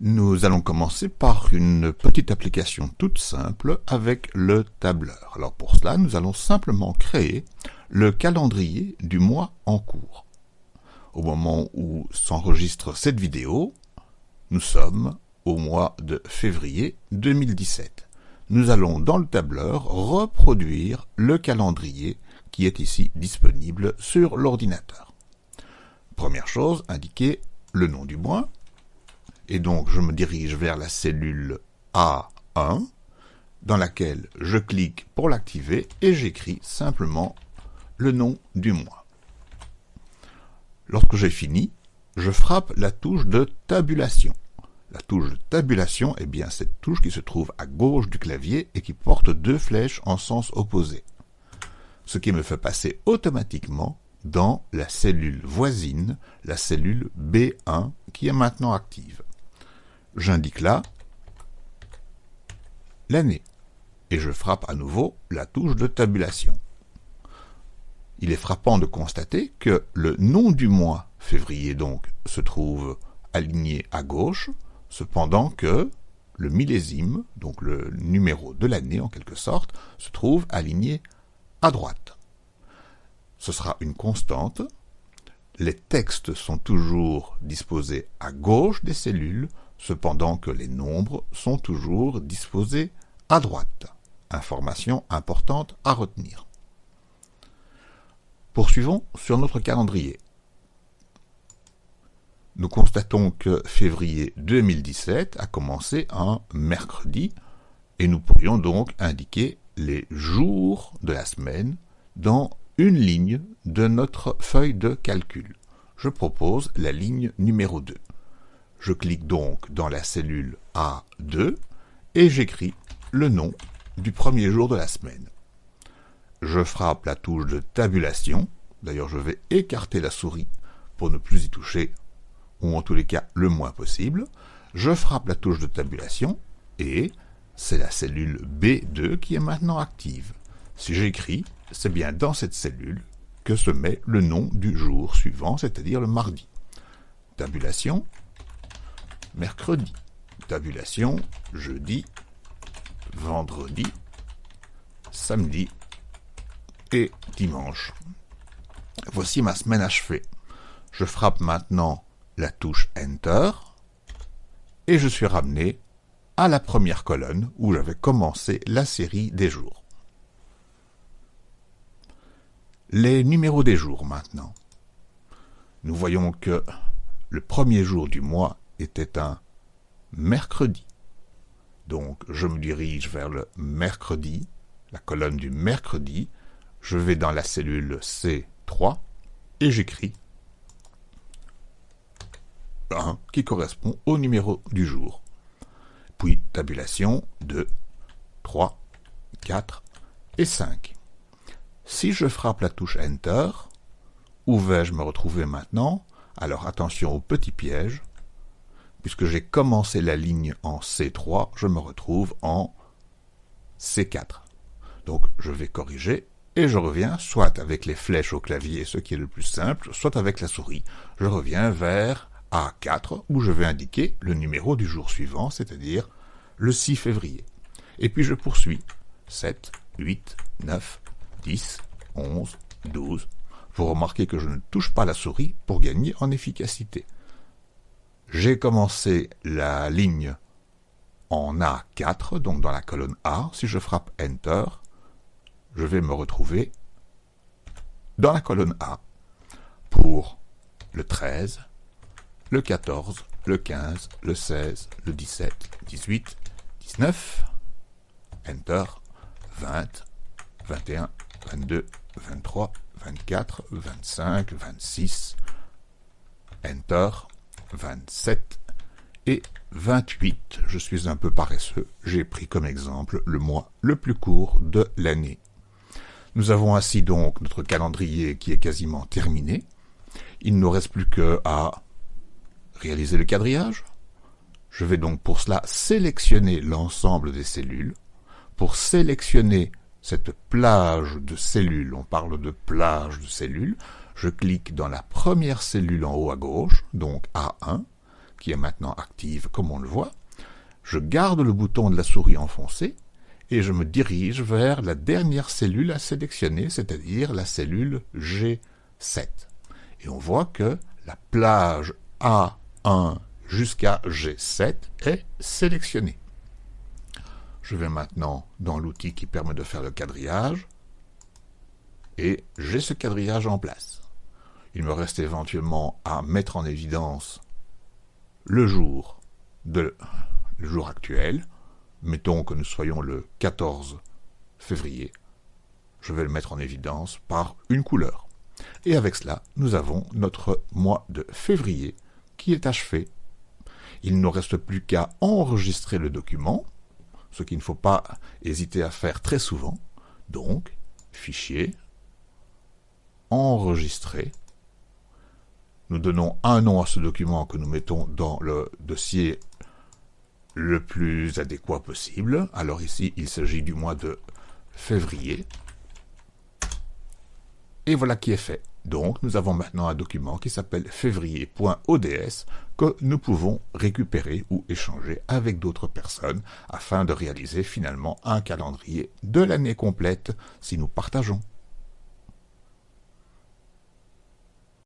Nous allons commencer par une petite application toute simple avec le tableur. Alors pour cela, nous allons simplement créer le calendrier du mois en cours. Au moment où s'enregistre cette vidéo, nous sommes au mois de février 2017. Nous allons dans le tableur reproduire le calendrier qui est ici disponible sur l'ordinateur. Première chose, indiquer le nom du mois, et donc je me dirige vers la cellule A1 dans laquelle je clique pour l'activer et j'écris simplement le nom du mois. Lorsque j'ai fini, je frappe la touche de tabulation. La touche de tabulation est bien cette touche qui se trouve à gauche du clavier et qui porte deux flèches en sens opposé. Ce qui me fait passer automatiquement dans la cellule voisine, la cellule B1 qui est maintenant active j'indique là l'année et je frappe à nouveau la touche de tabulation. Il est frappant de constater que le nom du mois, février donc, se trouve aligné à gauche, cependant que le millésime, donc le numéro de l'année en quelque sorte, se trouve aligné à droite. Ce sera une constante. Les textes sont toujours disposés à gauche des cellules, cependant que les nombres sont toujours disposés à droite. Information importante à retenir. Poursuivons sur notre calendrier. Nous constatons que février 2017 a commencé un mercredi et nous pourrions donc indiquer les jours de la semaine dans une ligne de notre feuille de calcul. Je propose la ligne numéro 2. Je clique donc dans la cellule A2 et j'écris le nom du premier jour de la semaine. Je frappe la touche de tabulation, d'ailleurs je vais écarter la souris pour ne plus y toucher, ou en tous les cas le moins possible. Je frappe la touche de tabulation et c'est la cellule B2 qui est maintenant active. Si j'écris, c'est bien dans cette cellule que se met le nom du jour suivant, c'est-à-dire le mardi. Tabulation, mercredi. Tabulation, jeudi, vendredi, samedi et dimanche. Voici ma semaine achevée. Je frappe maintenant la touche Enter et je suis ramené à la première colonne où j'avais commencé la série des jours. Les numéros des jours maintenant. Nous voyons que le premier jour du mois était un mercredi. Donc je me dirige vers le mercredi, la colonne du mercredi, je vais dans la cellule C3 et j'écris 1 qui correspond au numéro du jour. Puis tabulation 2, 3, 4 et 5. Si je frappe la touche Enter, où vais-je me retrouver maintenant? Alors attention au petit piège, puisque j'ai commencé la ligne en C3, je me retrouve en C4. Donc je vais corriger et je reviens soit avec les flèches au clavier, ce qui est le plus simple, soit avec la souris. Je reviens vers A4 où je vais indiquer le numéro du jour suivant, c'est-à-dire le 6 février. Et puis je poursuis 7, 8, 9, 10, 11, 12. Vous remarquez que je ne touche pas la souris pour gagner en efficacité j'ai commencé la ligne en A4, donc dans la colonne A. Si je frappe Enter, je vais me retrouver dans la colonne A pour le 13, le 14, le 15, le 16, le 17, 18, 19, Enter, 20, 21, 22, 23, 24, 25, 26, Enter, 27 et 28. Je suis un peu paresseux, j'ai pris comme exemple le mois le plus court de l'année. Nous avons ainsi donc notre calendrier qui est quasiment terminé. Il ne nous reste plus que à réaliser le quadrillage. Je vais donc pour cela sélectionner l'ensemble des cellules. Pour sélectionner cette plage de cellules, on parle de plage de cellules, je clique dans la première cellule en haut à gauche, donc A1, qui est maintenant active comme on le voit, je garde le bouton de la souris enfoncé et je me dirige vers la dernière cellule à sélectionner, c'est-à-dire la cellule G7. Et on voit que la plage A1 jusqu'à G7 est sélectionnée. Je vais maintenant dans l'outil qui permet de faire le quadrillage et j'ai ce quadrillage en place. Il me reste éventuellement à mettre en évidence le jour, le jour actuel. Mettons que nous soyons le 14 février. Je vais le mettre en évidence par une couleur. Et avec cela, nous avons notre mois de février qui est achevé. Il ne reste plus qu'à enregistrer le document, ce qu'il ne faut pas hésiter à faire très souvent. Donc, fichier, enregistrer. Nous donnons un nom à ce document que nous mettons dans le dossier le plus adéquat possible. Alors ici, il s'agit du mois de février. Et voilà qui est fait. Donc, nous avons maintenant un document qui s'appelle février.ods que nous pouvons récupérer ou échanger avec d'autres personnes afin de réaliser finalement un calendrier de l'année complète si nous partageons.